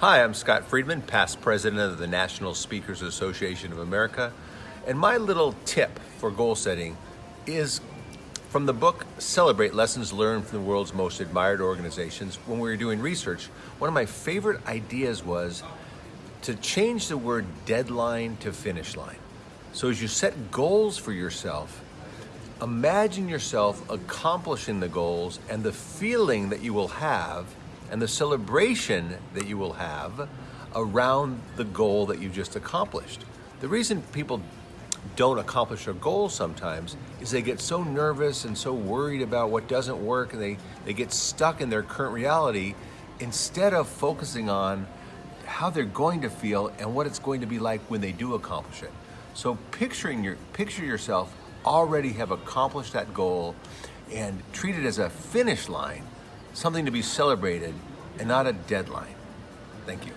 Hi, I'm Scott Friedman, past president of the National Speakers Association of America. And my little tip for goal setting is from the book Celebrate Lessons Learned from the World's Most Admired Organizations. When we were doing research, one of my favorite ideas was to change the word deadline to finish line. So as you set goals for yourself, imagine yourself accomplishing the goals and the feeling that you will have and the celebration that you will have around the goal that you just accomplished. The reason people don't accomplish their goals sometimes is they get so nervous and so worried about what doesn't work and they, they get stuck in their current reality instead of focusing on how they're going to feel and what it's going to be like when they do accomplish it. So picturing your picture yourself already have accomplished that goal and treat it as a finish line, something to be celebrated and not a deadline. Thank you.